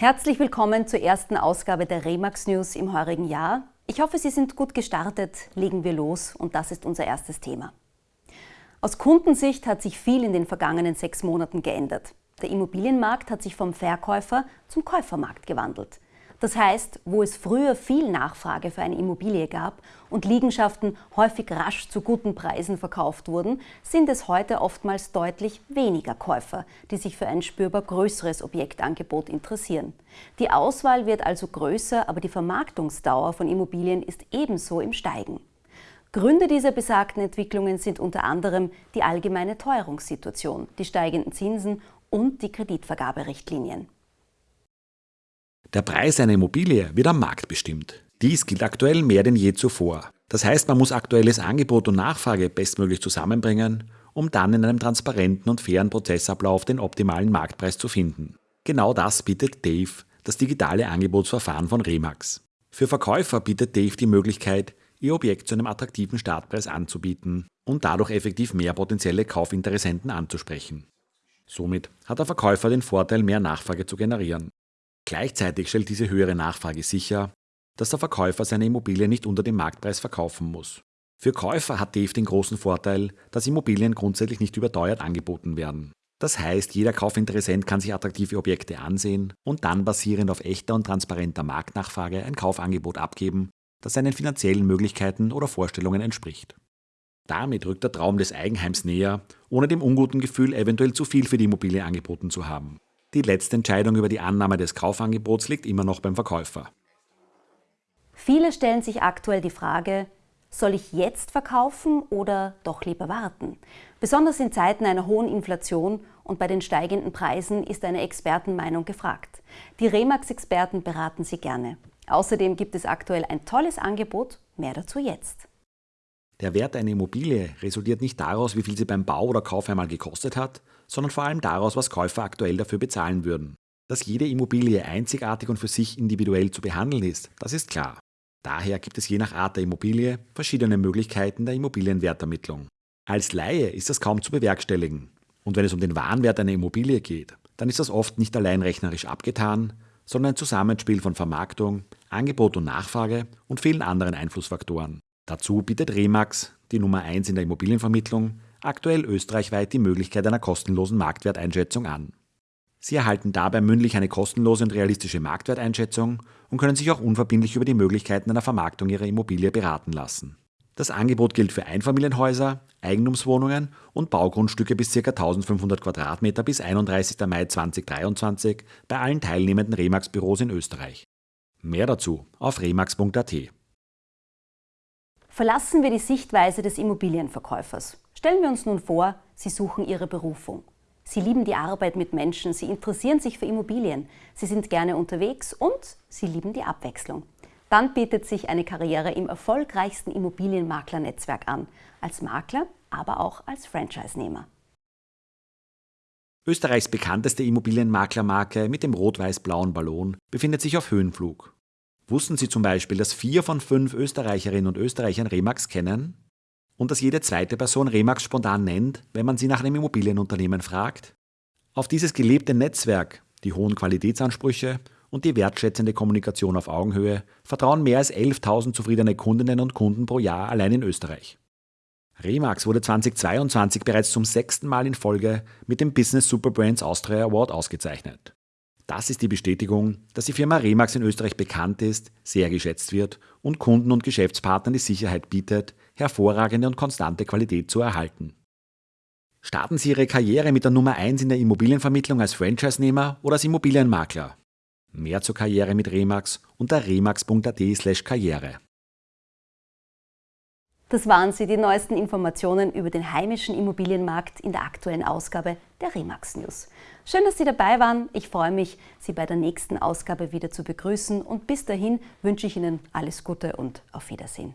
Herzlich willkommen zur ersten Ausgabe der Remax News im heurigen Jahr. Ich hoffe, Sie sind gut gestartet. Legen wir los und das ist unser erstes Thema. Aus Kundensicht hat sich viel in den vergangenen sechs Monaten geändert. Der Immobilienmarkt hat sich vom Verkäufer zum Käufermarkt gewandelt. Das heißt, wo es früher viel Nachfrage für eine Immobilie gab und Liegenschaften häufig rasch zu guten Preisen verkauft wurden, sind es heute oftmals deutlich weniger Käufer, die sich für ein spürbar größeres Objektangebot interessieren. Die Auswahl wird also größer, aber die Vermarktungsdauer von Immobilien ist ebenso im Steigen. Gründe dieser besagten Entwicklungen sind unter anderem die allgemeine Teuerungssituation, die steigenden Zinsen und die Kreditvergaberichtlinien. Der Preis einer Immobilie wird am Markt bestimmt. Dies gilt aktuell mehr denn je zuvor. Das heißt, man muss aktuelles Angebot und Nachfrage bestmöglich zusammenbringen, um dann in einem transparenten und fairen Prozessablauf den optimalen Marktpreis zu finden. Genau das bietet Dave, das digitale Angebotsverfahren von Remax. Für Verkäufer bietet Dave die Möglichkeit, ihr Objekt zu einem attraktiven Startpreis anzubieten und dadurch effektiv mehr potenzielle Kaufinteressenten anzusprechen. Somit hat der Verkäufer den Vorteil, mehr Nachfrage zu generieren. Gleichzeitig stellt diese höhere Nachfrage sicher, dass der Verkäufer seine Immobilie nicht unter dem Marktpreis verkaufen muss. Für Käufer hat Dave den großen Vorteil, dass Immobilien grundsätzlich nicht überteuert angeboten werden. Das heißt, jeder Kaufinteressent kann sich attraktive Objekte ansehen und dann basierend auf echter und transparenter Marktnachfrage ein Kaufangebot abgeben, das seinen finanziellen Möglichkeiten oder Vorstellungen entspricht. Damit rückt der Traum des Eigenheims näher, ohne dem unguten Gefühl, eventuell zu viel für die Immobilie angeboten zu haben. Die letzte Entscheidung über die Annahme des Kaufangebots liegt immer noch beim Verkäufer. Viele stellen sich aktuell die Frage, soll ich jetzt verkaufen oder doch lieber warten? Besonders in Zeiten einer hohen Inflation und bei den steigenden Preisen ist eine Expertenmeinung gefragt. Die Remax-Experten beraten Sie gerne. Außerdem gibt es aktuell ein tolles Angebot, mehr dazu jetzt. Der Wert einer Immobilie resultiert nicht daraus, wie viel sie beim Bau oder Kauf einmal gekostet hat, sondern vor allem daraus, was Käufer aktuell dafür bezahlen würden. Dass jede Immobilie einzigartig und für sich individuell zu behandeln ist, das ist klar. Daher gibt es je nach Art der Immobilie verschiedene Möglichkeiten der Immobilienwertermittlung. Als Laie ist das kaum zu bewerkstelligen. Und wenn es um den Warenwert einer Immobilie geht, dann ist das oft nicht allein rechnerisch abgetan, sondern ein Zusammenspiel von Vermarktung, Angebot und Nachfrage und vielen anderen Einflussfaktoren. Dazu bietet Remax, die Nummer 1 in der Immobilienvermittlung, aktuell österreichweit die Möglichkeit einer kostenlosen Marktwerteinschätzung an. Sie erhalten dabei mündlich eine kostenlose und realistische Marktwerteinschätzung und können sich auch unverbindlich über die Möglichkeiten einer Vermarktung ihrer Immobilie beraten lassen. Das Angebot gilt für Einfamilienhäuser, Eigentumswohnungen und Baugrundstücke bis ca. 1500 Quadratmeter bis 31. Mai 2023 bei allen teilnehmenden Remax-Büros in Österreich. Mehr dazu auf remax.at. Verlassen wir die Sichtweise des Immobilienverkäufers. Stellen wir uns nun vor, Sie suchen Ihre Berufung. Sie lieben die Arbeit mit Menschen, Sie interessieren sich für Immobilien, Sie sind gerne unterwegs und Sie lieben die Abwechslung. Dann bietet sich eine Karriere im erfolgreichsten Immobilienmaklernetzwerk an, als Makler, aber auch als Franchise-Nehmer. Österreichs bekannteste Immobilienmaklermarke mit dem rot-weiß-blauen Ballon befindet sich auf Höhenflug. Wussten Sie zum Beispiel, dass vier von fünf Österreicherinnen und Österreichern Remax kennen? Und dass jede zweite Person Remax spontan nennt, wenn man sie nach einem Immobilienunternehmen fragt? Auf dieses gelebte Netzwerk, die hohen Qualitätsansprüche und die wertschätzende Kommunikation auf Augenhöhe vertrauen mehr als 11.000 zufriedene Kundinnen und Kunden pro Jahr allein in Österreich. Remax wurde 2022 bereits zum sechsten Mal in Folge mit dem Business Superbrands Austria Award ausgezeichnet. Das ist die Bestätigung, dass die Firma Remax in Österreich bekannt ist, sehr geschätzt wird und Kunden und Geschäftspartnern die Sicherheit bietet, hervorragende und konstante Qualität zu erhalten. Starten Sie Ihre Karriere mit der Nummer 1 in der Immobilienvermittlung als Franchise-Nehmer oder als Immobilienmakler. Mehr zur Karriere mit Remax unter remax.at/karriere. Das waren sie, die neuesten Informationen über den heimischen Immobilienmarkt in der aktuellen Ausgabe der Remax News. Schön, dass Sie dabei waren. Ich freue mich, Sie bei der nächsten Ausgabe wieder zu begrüßen und bis dahin wünsche ich Ihnen alles Gute und auf Wiedersehen.